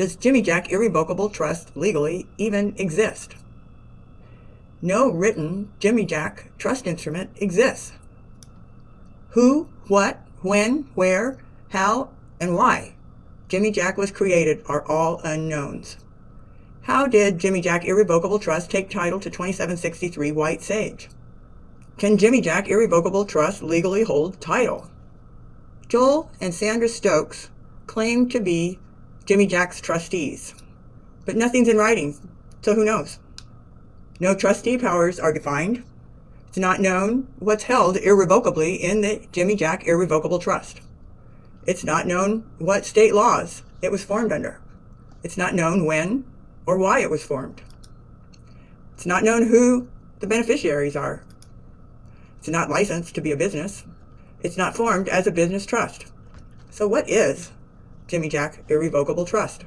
does Jimmy Jack Irrevocable Trust legally even exist? No written Jimmy Jack trust instrument exists. Who, what, when, where, how, and why Jimmy Jack was created are all unknowns. How did Jimmy Jack Irrevocable Trust take title to 2763 White Sage? Can Jimmy Jack Irrevocable Trust legally hold title? Joel and Sandra Stokes claim to be Jimmy Jack's trustees, but nothing's in writing, so who knows? No trustee powers are defined. It's not known what's held irrevocably in the Jimmy Jack Irrevocable Trust. It's not known what state laws it was formed under. It's not known when or why it was formed. It's not known who the beneficiaries are. It's not licensed to be a business. It's not formed as a business trust. So what is Jimmy Jack Irrevocable Trust?